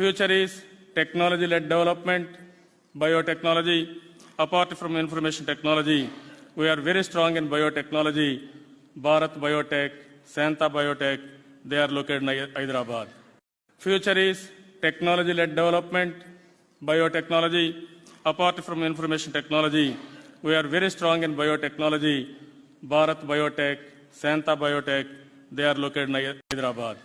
Future is technology-led development, biotechnology. Apart from information technology, we are very strong in biotechnology. Bharat Biotech, Shantha Biotech, they are located in Hyderabad. Future is technology-led development, biotechnology. Apart from information technology, we are very strong in biotechnology. Bharat Biotech, Shantha Biotech, they are located in Hyderabad.